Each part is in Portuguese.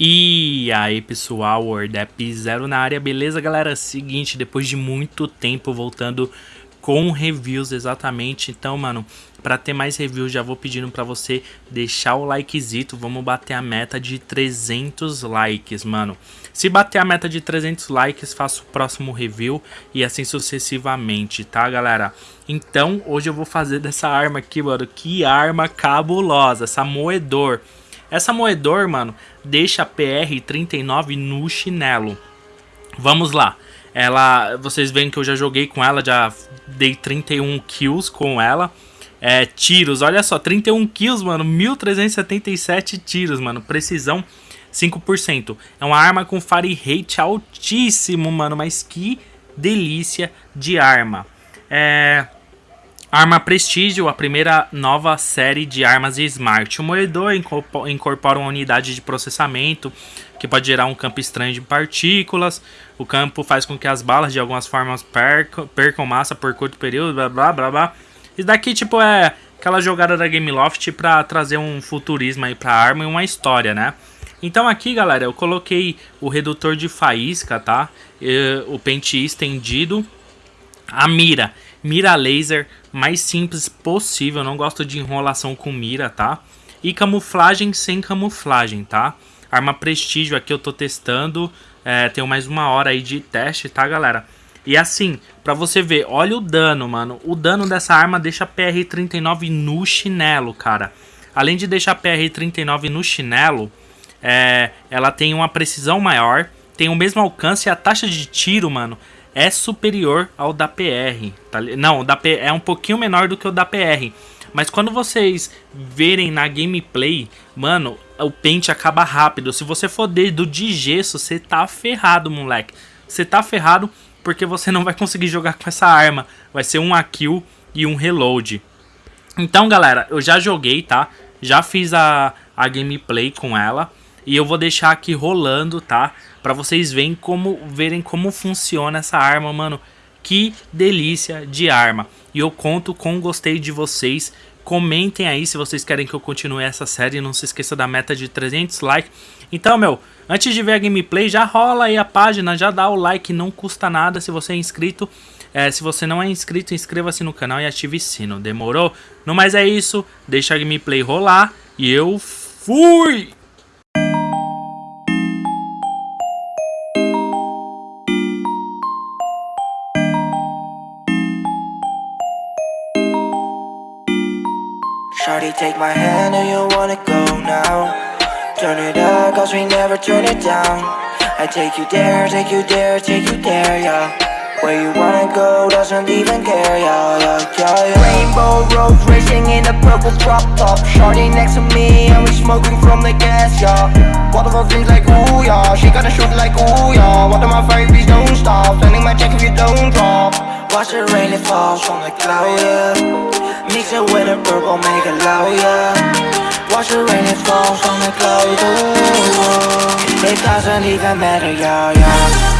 E aí pessoal, WordApp Zero na área, beleza galera? Seguinte, depois de muito tempo voltando com reviews exatamente, então mano, para ter mais reviews já vou pedindo para você deixar o likezito, vamos bater a meta de 300 likes mano. Se bater a meta de 300 likes, faço o próximo review e assim sucessivamente, tá galera? Então hoje eu vou fazer dessa arma aqui mano, que arma cabulosa, essa moedor. Essa moedor, mano, deixa a PR39 no chinelo. Vamos lá. Ela, vocês veem que eu já joguei com ela, já dei 31 kills com ela. É, tiros, olha só, 31 kills, mano, 1377 tiros, mano, precisão 5%. É uma arma com fire rate altíssimo, mano, mas que delícia de arma. É, Arma Prestígio, a primeira nova série de armas Smart. O moedor incorpora uma unidade de processamento que pode gerar um campo estranho de partículas. O campo faz com que as balas de algumas formas percam, massa por curto período, blá blá blá blá. Isso daqui tipo é aquela jogada da Gameloft para trazer um futurismo aí pra arma e uma história, né? Então aqui, galera, eu coloquei o redutor de faísca, tá? E, o pente estendido, a mira mira laser mais simples possível, não gosto de enrolação com mira, tá? E camuflagem sem camuflagem, tá? Arma prestígio aqui eu tô testando, é, tenho mais uma hora aí de teste, tá galera? E assim, pra você ver, olha o dano, mano. O dano dessa arma deixa a PR-39 no chinelo, cara. Além de deixar a PR-39 no chinelo, é, ela tem uma precisão maior, tem o mesmo alcance e a taxa de tiro, mano, é superior ao da PR. Tá? Não, da é um pouquinho menor do que o da PR. Mas quando vocês verem na gameplay, mano, o pente acaba rápido. Se você for dedo de gesso, você tá ferrado, moleque. Você tá ferrado porque você não vai conseguir jogar com essa arma. Vai ser um kill e um reload. Então, galera, eu já joguei, tá? Já fiz a, a gameplay com ela. E eu vou deixar aqui rolando, tá? Pra vocês verem como, verem como funciona essa arma, mano. Que delícia de arma. E eu conto com gostei de vocês. Comentem aí se vocês querem que eu continue essa série. Não se esqueça da meta de 300 likes. Então, meu, antes de ver a gameplay, já rola aí a página, já dá o like, não custa nada se você é inscrito. É, se você não é inscrito, inscreva-se no canal e ative o sino. Demorou? No mais é isso, deixa a gameplay rolar e eu fui! Shawty, take my hand, do you wanna go now? Turn it up, cause we never turn it down. I take you there, take you there, take you there, yeah. Where you wanna go, doesn't even care, yeah, yeah, yeah, yeah. Rainbow roads racing in a purple drop top. Shawty next to me, and we smoking from the gas, yeah. What of things like, ooh, yeah. She got a shoot like, ooh, yeah. What of my fire beats don't stop? Sending my check if you don't drop. Watch the rain, it falls from the cloud, yeah It with a purple, make it loud, yeah. Watch the rain, it falls on the clouds, ooh, oh. It doesn't even matter, yeah, yeah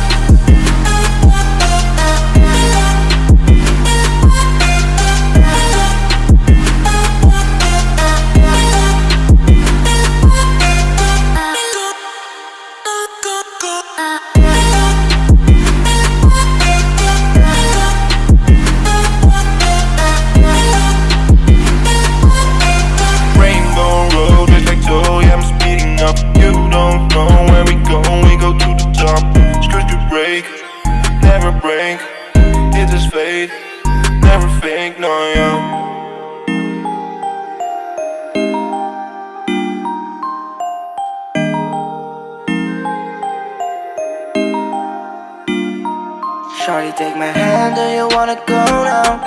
Shawty, take my hand, do you wanna go now?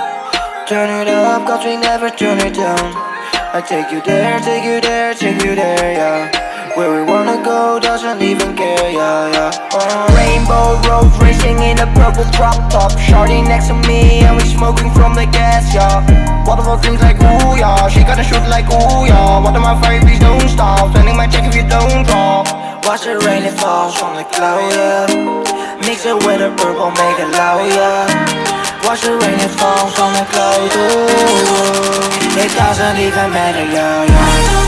Turn it up, cause we never turn it down I take you there, take you there, take you there, yeah Where we wanna go, doesn't even care, yeah, yeah uh. Rainbow roads in a purple drop top. Shawty next to me, and we smoking from the gas, yeah Waterfall things like, ooh, yeah She got a shoot like, ooh, yeah What my fire, please don't stop. Sending my check if you don't drop. Watch the rain, it falls from the cloud, yeah. Mix it with a purple, make it loud, yeah. Watch the rain, it falls on the cloud, ooh. It doesn't even matter, yeah, yeah